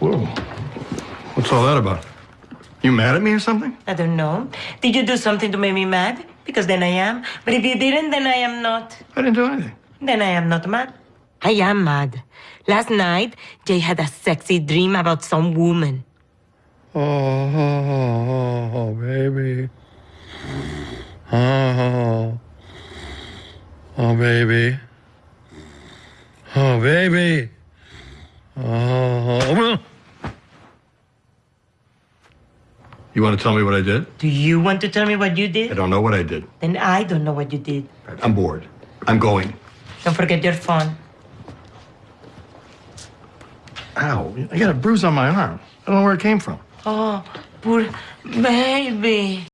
Whoa. What's all that about? You mad at me or something? I don't know. Did you do something to make me mad? Because then I am. But if you didn't, then I am not. I didn't do anything. Then I am not mad. I am mad. Last night, Jay had a sexy dream about some woman. Oh, oh, oh, oh, baby. Oh, oh, baby. Oh, baby. Oh. You want to tell me what I did? Do you want to tell me what you did? I don't know what I did. Then I don't know what you did. I'm bored. I'm going. Don't forget your phone. Ow. I got a bruise on my arm. I don't know where it came from. Oh, poor baby.